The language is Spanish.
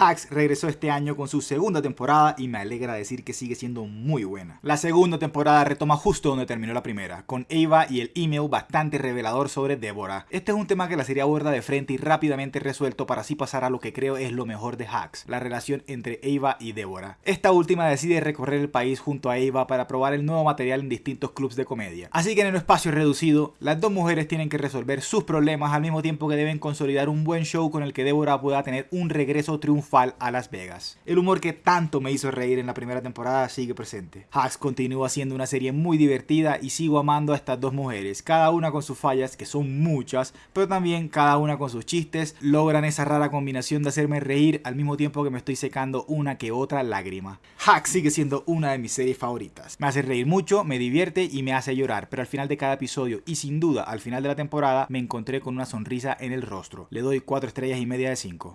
Hacks regresó este año con su segunda temporada y me alegra decir que sigue siendo muy buena. La segunda temporada retoma justo donde terminó la primera, con Ava y el email bastante revelador sobre Deborah. Este es un tema que la serie aborda de frente y rápidamente resuelto para así pasar a lo que creo es lo mejor de Hacks, la relación entre Ava y Deborah. Esta última decide recorrer el país junto a Ava para probar el nuevo material en distintos clubs de comedia. Así que en un espacio reducido, las dos mujeres tienen que resolver sus problemas al mismo tiempo que deben consolidar un buen show con el que Deborah pueda tener un regreso triunfal a Las Vegas. El humor que tanto me hizo reír en la primera temporada sigue presente. Hacks continúa siendo una serie muy divertida y sigo amando a estas dos mujeres, cada una con sus fallas, que son muchas, pero también cada una con sus chistes, logran esa rara combinación de hacerme reír al mismo tiempo que me estoy secando una que otra lágrima. Hacks sigue siendo una de mis series favoritas. Me hace reír mucho, me divierte y me hace llorar, pero al final de cada episodio y sin duda al final de la temporada me encontré con una sonrisa en el rostro. Le doy 4 estrellas y media de 5.